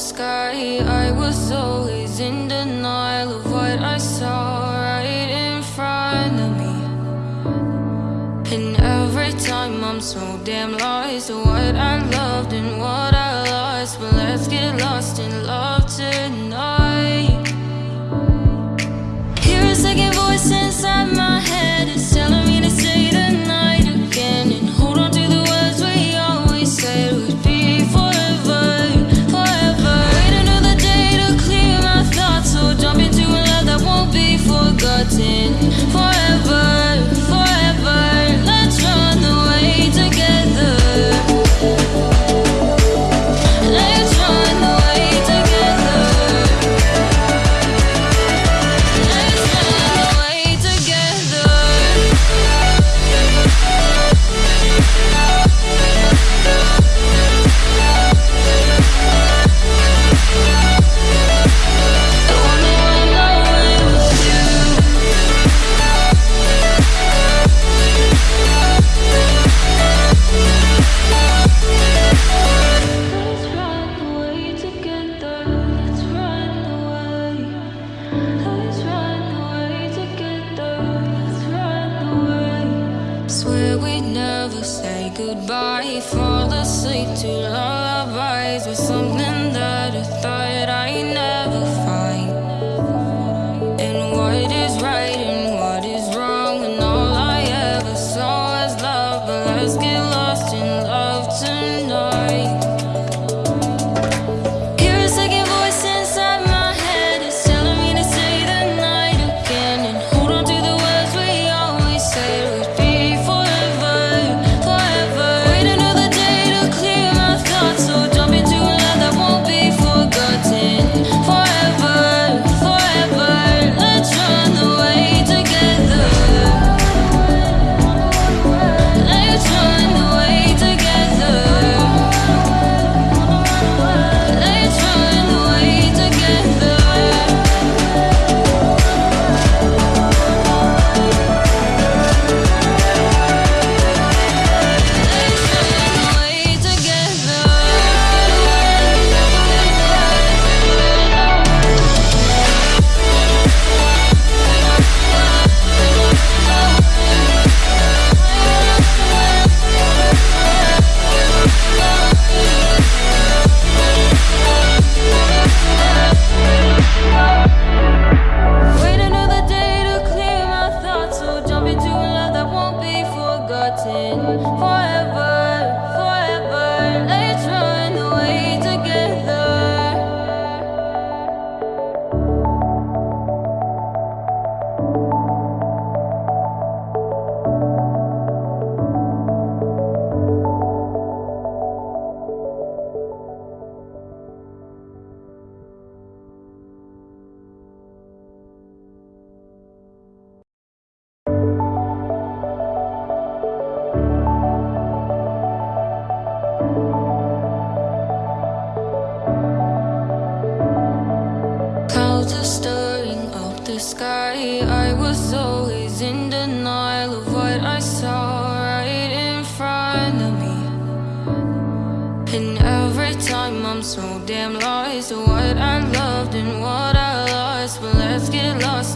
sky. I was always in denial of what I saw right in front of me. And every time I'm so damn lost What I loved and what I lost. But let's get lost in love too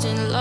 lost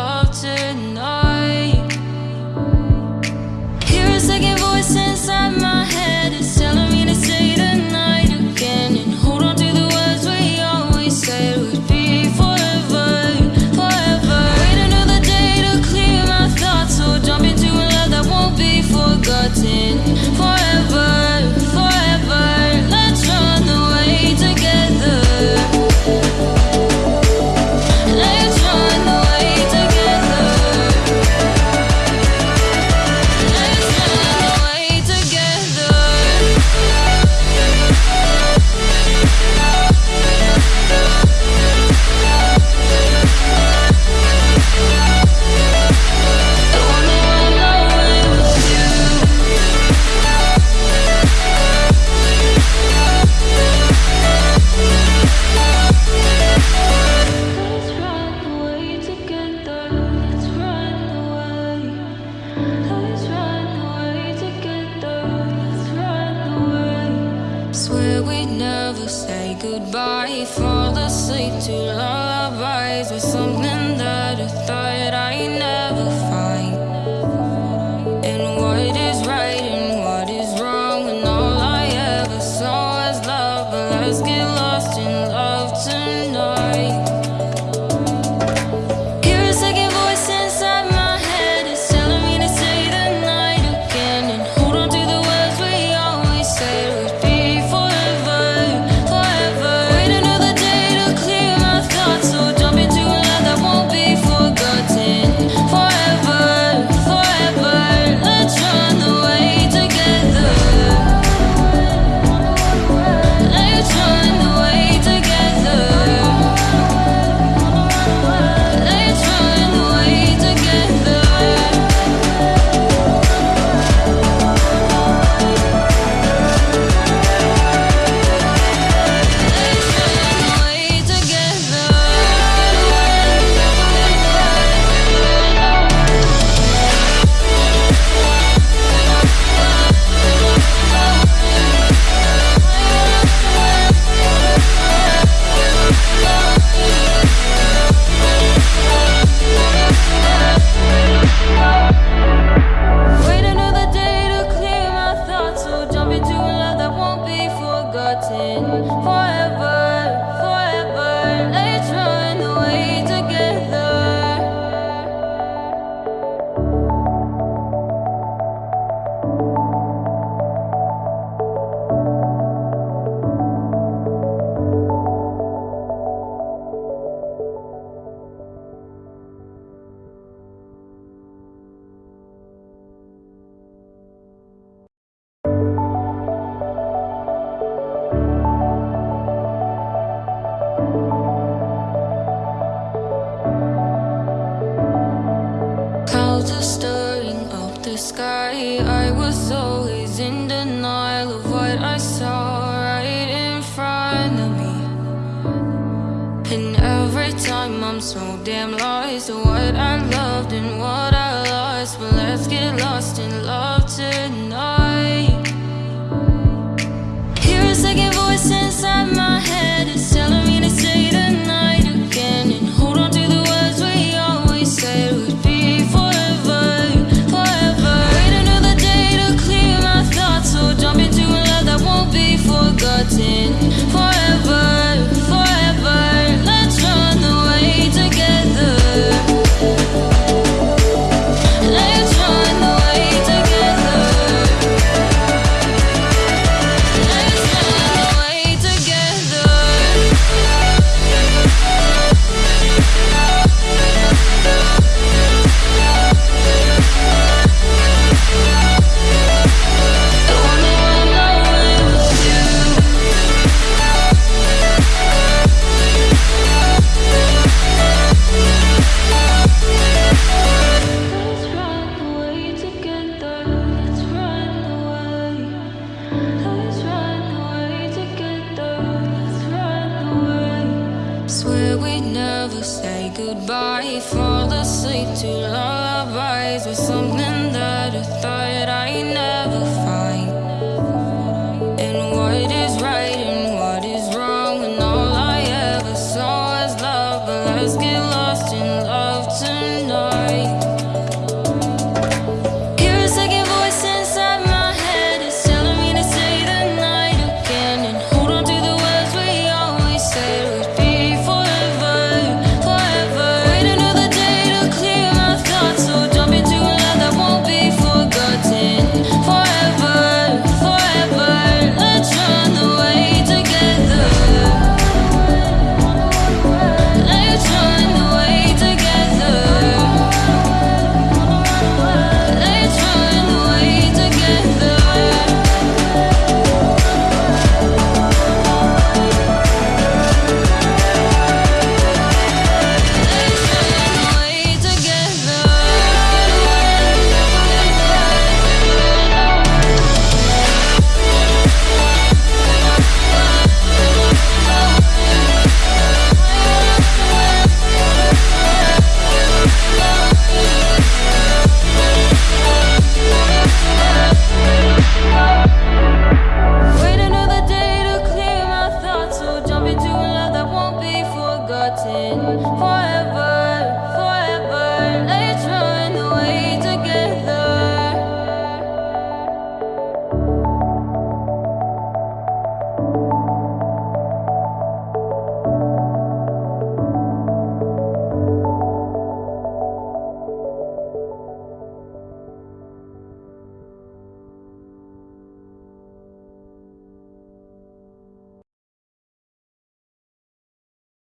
damn lost